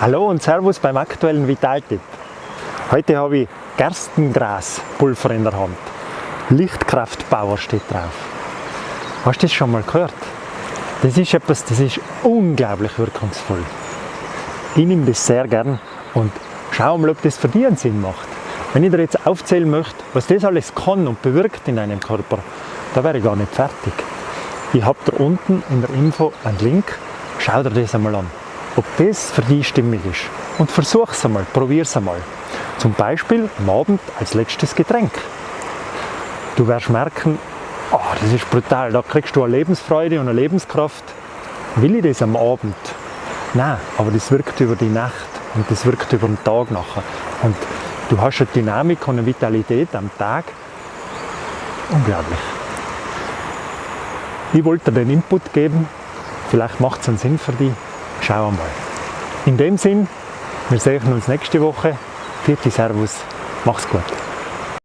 Hallo und Servus beim aktuellen Vitaltipp. Heute habe ich Gerstengraspulver in der Hand. Lichtkraftpower steht drauf. Hast du das schon mal gehört? Das ist etwas, das ist unglaublich wirkungsvoll. Ich nehme das sehr gern und schau mal, ob das für dich einen Sinn macht. Wenn ich dir jetzt aufzählen möchte, was das alles kann und bewirkt in deinem Körper, da wäre ich gar nicht fertig. Ich habe da unten in der Info einen Link, schau dir das einmal an, ob das für dich stimmig ist. Und versuch es einmal, probier es einmal. Zum Beispiel am Abend als letztes Getränk. Du wirst merken, oh, das ist brutal, da kriegst du eine Lebensfreude und eine Lebenskraft. Will ich das am Abend? Nein, aber das wirkt über die Nacht und das wirkt über den Tag nachher. Und du hast eine Dynamik und eine Vitalität am Tag. Unglaublich. Ich wollte dir den Input geben, vielleicht macht es einen Sinn für dich. Schau mal. In dem Sinn, wir sehen uns nächste Woche. Vierte Servus, mach's gut.